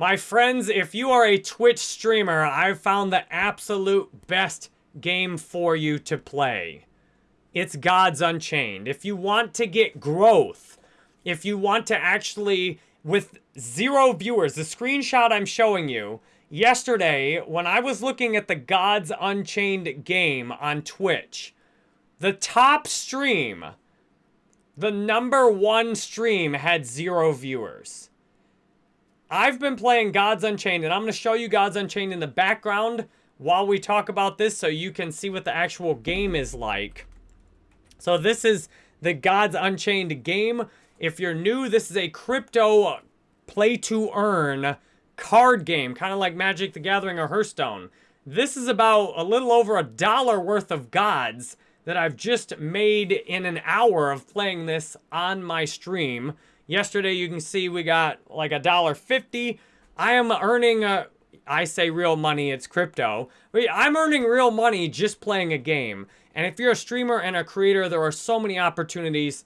My friends, if you are a Twitch streamer, I've found the absolute best game for you to play. It's Gods Unchained. If you want to get growth, if you want to actually, with zero viewers, the screenshot I'm showing you, yesterday, when I was looking at the Gods Unchained game on Twitch, the top stream, the number one stream had zero viewers. I've been playing Gods Unchained, and I'm going to show you Gods Unchained in the background while we talk about this so you can see what the actual game is like. So this is the Gods Unchained game. If you're new, this is a crypto play to earn card game, kind of like Magic the Gathering or Hearthstone. This is about a little over a dollar worth of gods that I've just made in an hour of playing this on my stream. Yesterday, you can see we got like a dollar fifty. I am earning, a, I say real money, it's crypto. I'm earning real money just playing a game. And if you're a streamer and a creator, there are so many opportunities.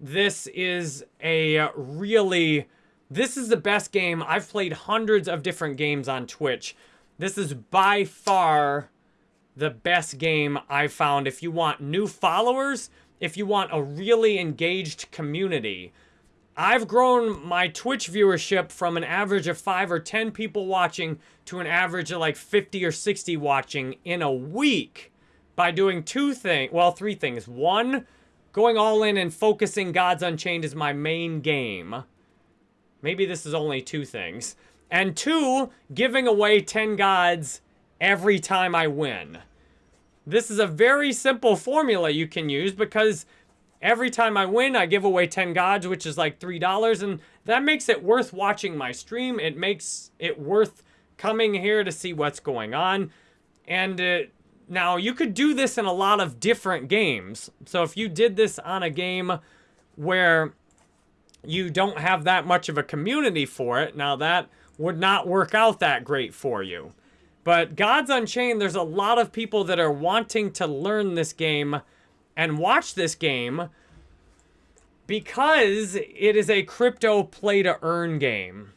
This is a really this is the best game. I've played hundreds of different games on Twitch. This is by far the best game I've found. If you want new followers, if you want a really engaged community, I've grown my Twitch viewership from an average of 5 or 10 people watching to an average of like 50 or 60 watching in a week by doing two things, well, three things. One, going all in and focusing Gods Unchained is my main game. Maybe this is only two things. And two, giving away 10 gods every time I win. This is a very simple formula you can use because every time I win, I give away 10 gods, which is like $3. And that makes it worth watching my stream. It makes it worth coming here to see what's going on. And uh, now you could do this in a lot of different games. So if you did this on a game where you don't have that much of a community for it. Now that would not work out that great for you. But Gods Unchained, there's a lot of people that are wanting to learn this game and watch this game because it is a crypto play to earn game.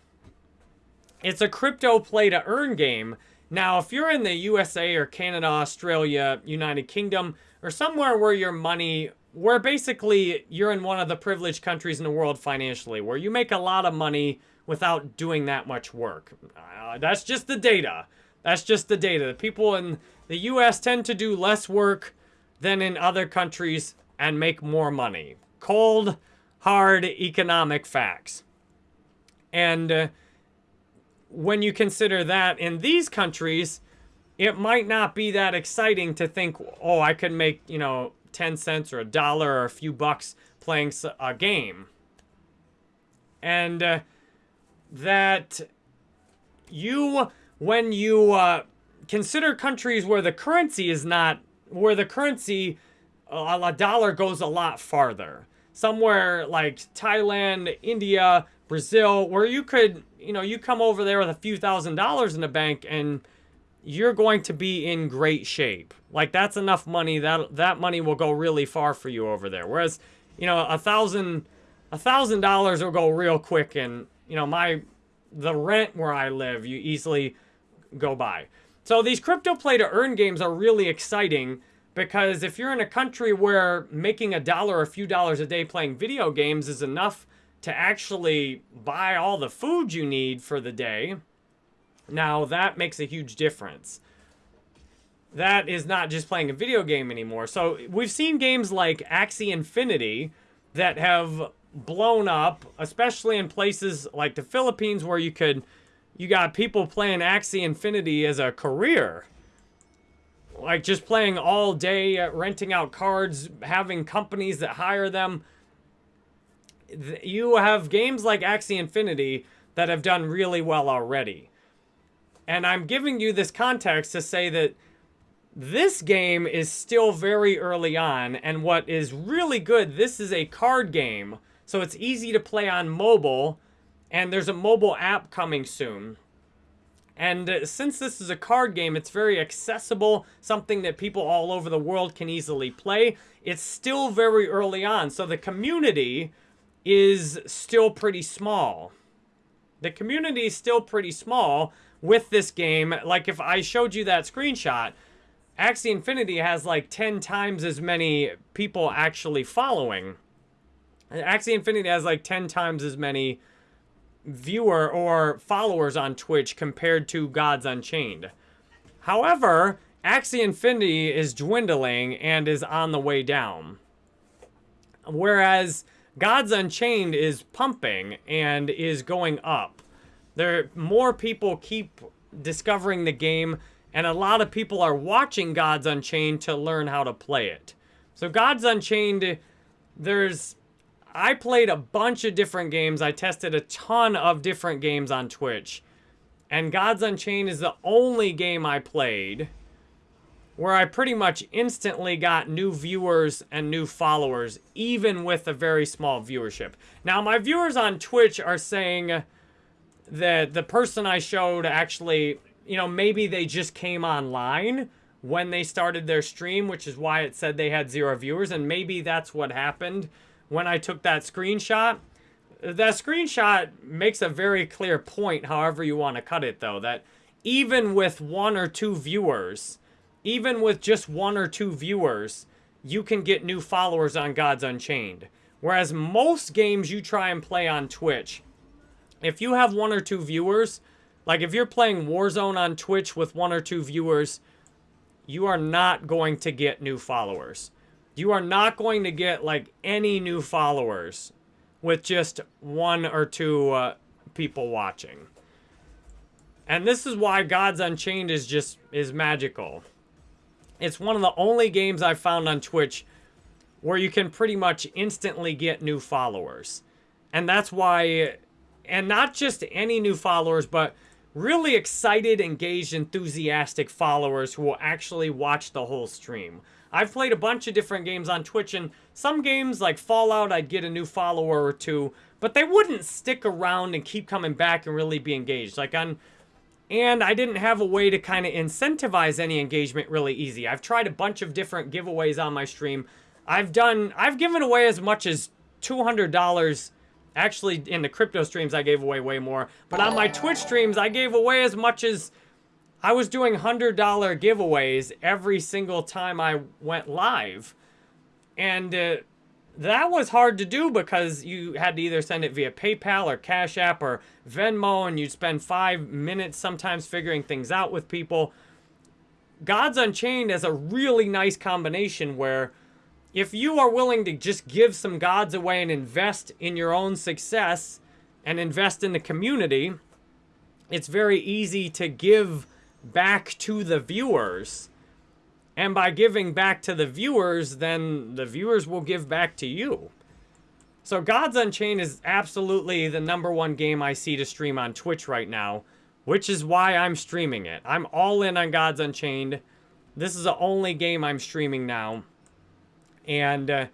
It's a crypto play to earn game. Now, if you're in the USA or Canada, Australia, United Kingdom, or somewhere where your money where basically you're in one of the privileged countries in the world financially, where you make a lot of money without doing that much work. Uh, that's just the data. That's just the data. The people in the U.S. tend to do less work than in other countries and make more money. Cold, hard economic facts. And uh, when you consider that in these countries, it might not be that exciting to think, oh, I could make, you know, 10 cents or a dollar or a few bucks playing a game. And uh, that you, when you uh, consider countries where the currency is not, where the currency, a dollar goes a lot farther. Somewhere like Thailand, India, Brazil, where you could, you know, you come over there with a few thousand dollars in the bank and you're going to be in great shape. Like that's enough money that that money will go really far for you over there. Whereas, you know, a thousand a thousand dollars will go real quick and you know my the rent where I live you easily go by. So these crypto play to earn games are really exciting because if you're in a country where making a dollar or a few dollars a day playing video games is enough to actually buy all the food you need for the day, now, that makes a huge difference. That is not just playing a video game anymore. So, we've seen games like Axie Infinity that have blown up, especially in places like the Philippines where you could, you got people playing Axie Infinity as a career. Like just playing all day, uh, renting out cards, having companies that hire them. You have games like Axie Infinity that have done really well already. And I'm giving you this context to say that this game is still very early on. And what is really good, this is a card game. So it's easy to play on mobile. And there's a mobile app coming soon. And uh, since this is a card game, it's very accessible, something that people all over the world can easily play. It's still very early on, so the community is still pretty small. The community is still pretty small with this game. Like if I showed you that screenshot, Axie Infinity has like 10 times as many people actually following. Axie Infinity has like 10 times as many viewer or followers on Twitch compared to Gods Unchained. However, Axie Infinity is dwindling and is on the way down. Whereas Gods Unchained is pumping and is going up. There more people keep discovering the game and a lot of people are watching Gods Unchained to learn how to play it. So Gods Unchained there's I played a bunch of different games. I tested a ton of different games on Twitch. And Gods Unchained is the only game I played where I pretty much instantly got new viewers and new followers, even with a very small viewership. Now, my viewers on Twitch are saying that the person I showed actually, you know, maybe they just came online when they started their stream, which is why it said they had zero viewers, and maybe that's what happened when I took that screenshot. That screenshot makes a very clear point, however you want to cut it, though, that even with one or two viewers, even with just one or two viewers, you can get new followers on Gods Unchained. Whereas most games you try and play on Twitch, if you have one or two viewers, like if you're playing Warzone on Twitch with one or two viewers, you are not going to get new followers. You are not going to get like any new followers with just one or two uh, people watching. And this is why Gods Unchained is just is magical. It's one of the only games I've found on Twitch where you can pretty much instantly get new followers. And that's why, and not just any new followers, but really excited, engaged, enthusiastic followers who will actually watch the whole stream. I've played a bunch of different games on Twitch, and some games, like Fallout, I'd get a new follower or two, but they wouldn't stick around and keep coming back and really be engaged. Like on and I didn't have a way to kind of incentivize any engagement really easy. I've tried a bunch of different giveaways on my stream. I've done, I've given away as much as $200. Actually, in the crypto streams, I gave away way more. But on my Twitch streams, I gave away as much as, I was doing $100 giveaways every single time I went live. And uh, that was hard to do because you had to either send it via PayPal or Cash App or Venmo, and you'd spend five minutes sometimes figuring things out with people. Gods Unchained is a really nice combination where if you are willing to just give some gods away and invest in your own success and invest in the community, it's very easy to give back to the viewers and by giving back to the viewers, then the viewers will give back to you. So Gods Unchained is absolutely the number one game I see to stream on Twitch right now, which is why I'm streaming it. I'm all in on Gods Unchained. This is the only game I'm streaming now. And uh,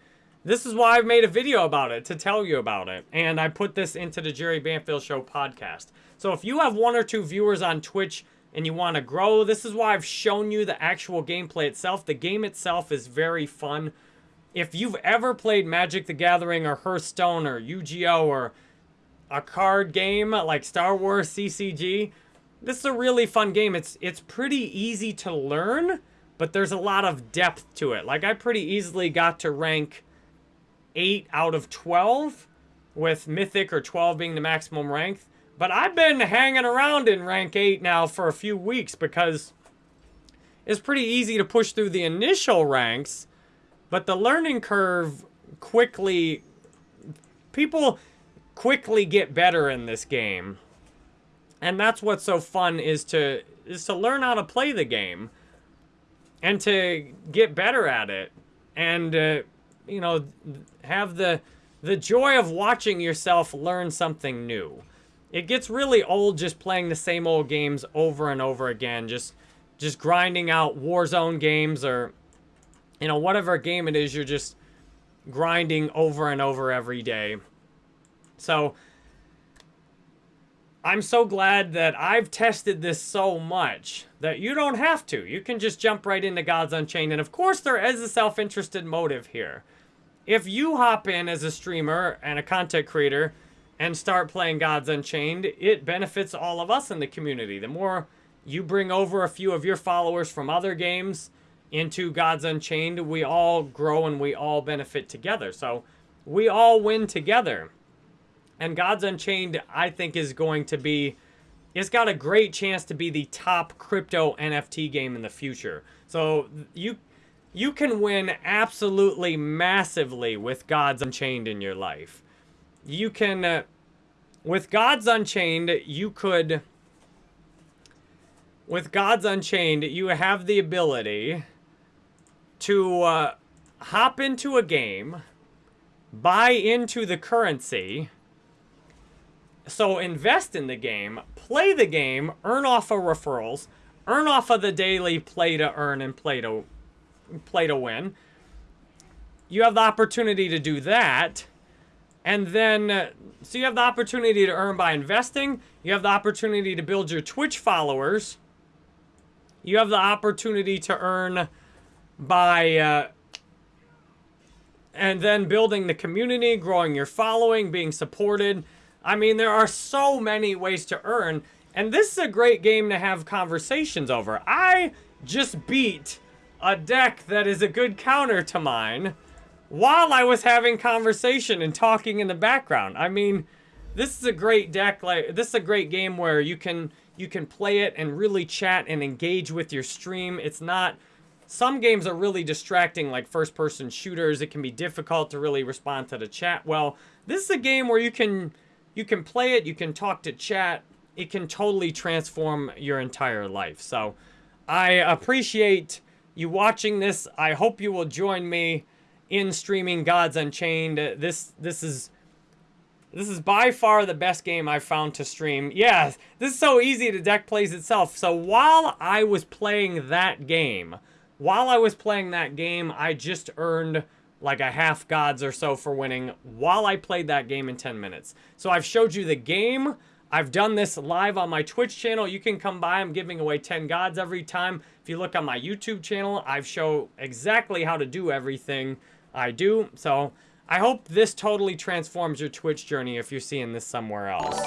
this is why I've made a video about it, to tell you about it. And I put this into the Jerry Banfield Show podcast. So if you have one or two viewers on Twitch and you want to grow, this is why I've shown you the actual gameplay itself. The game itself is very fun. If you've ever played Magic the Gathering or Hearthstone or Yu-Gi-Oh! or a card game like Star Wars CCG, this is a really fun game. It's, it's pretty easy to learn, but there's a lot of depth to it. Like, I pretty easily got to rank 8 out of 12, with Mythic or 12 being the maximum rank. But I've been hanging around in rank 8 now for a few weeks because it's pretty easy to push through the initial ranks, but the learning curve quickly... People quickly get better in this game. And that's what's so fun is to is to learn how to play the game and to get better at it and uh, you know have the the joy of watching yourself learn something new. It gets really old just playing the same old games over and over again. Just, just grinding out Warzone games or, you know, whatever game it is, you're just grinding over and over every day. So, I'm so glad that I've tested this so much that you don't have to. You can just jump right into Gods Unchained. And of course, there is a self-interested motive here. If you hop in as a streamer and a content creator and start playing Gods Unchained, it benefits all of us in the community. The more you bring over a few of your followers from other games into Gods Unchained, we all grow and we all benefit together. So we all win together. And Gods Unchained, I think, is going to be, it's got a great chance to be the top crypto NFT game in the future. So you you can win absolutely massively with Gods Unchained in your life. You can, uh, with Gods Unchained, you could, with Gods Unchained, you have the ability to uh, hop into a game, buy into the currency, so invest in the game, play the game, earn off of referrals, earn off of the daily play to earn and play to play to win. You have the opportunity to do that. And then, uh, so you have the opportunity to earn by investing. You have the opportunity to build your Twitch followers. You have the opportunity to earn by, uh, and then building the community, growing your following, being supported. I mean, there are so many ways to earn. And this is a great game to have conversations over. I just beat a deck that is a good counter to mine while I was having conversation and talking in the background. I mean, this is a great deck. Like this is a great game where you can you can play it and really chat and engage with your stream. It's not some games are really distracting like first person shooters. It can be difficult to really respond to the chat well. This is a game where you can you can play it, you can talk to chat. It can totally transform your entire life. So I appreciate you watching this. I hope you will join me in streaming Gods Unchained. This this is this is by far the best game I've found to stream. Yeah, this is so easy to deck plays itself. So while I was playing that game, while I was playing that game, I just earned like a half gods or so for winning while I played that game in 10 minutes. So I've showed you the game. I've done this live on my Twitch channel. You can come by. I'm giving away 10 gods every time. If you look on my YouTube channel, I've show exactly how to do everything I do. So I hope this totally transforms your Twitch journey if you're seeing this somewhere else.